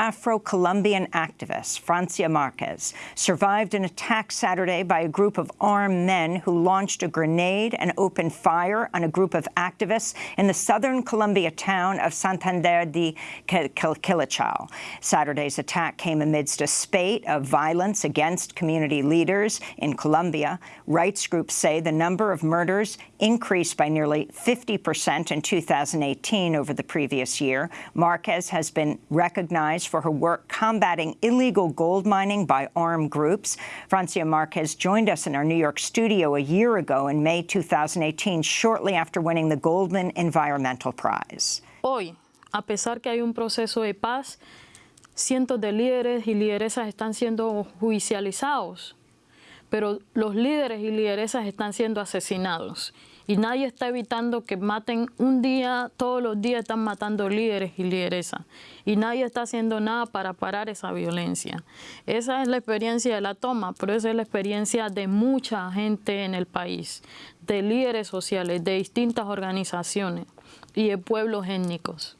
Afro-Colombian activist, Francia Marquez, survived an attack Saturday by a group of armed men who launched a grenade and opened fire on a group of activists in the southern Colombia town of Santander de Quilichao. Saturday's attack came amidst a spate of violence against community leaders in Colombia. Rights groups say the number of murders increased by nearly 50 percent in 2018 over the previous year. Marquez has been recognized for her work combating illegal gold mining by armed groups. Francia Marquez joined us in our New York studio a year ago in May 2018, shortly after winning the Goldman Environmental Prize. Hoy, a pesar que hay un proceso de paz, cientos de líderes y lideresas están siendo judicializados, pero los líderes y lideresas están siendo asesinados y nadie está evitando que maten un día, todos los días están matando líderes y lideresas y nadie está haciendo nada para parar esa violencia. Esa es la experiencia de la toma, pero esa es la experiencia de mucha gente en el país, de líderes sociales, de distintas organizaciones y de pueblos étnicos.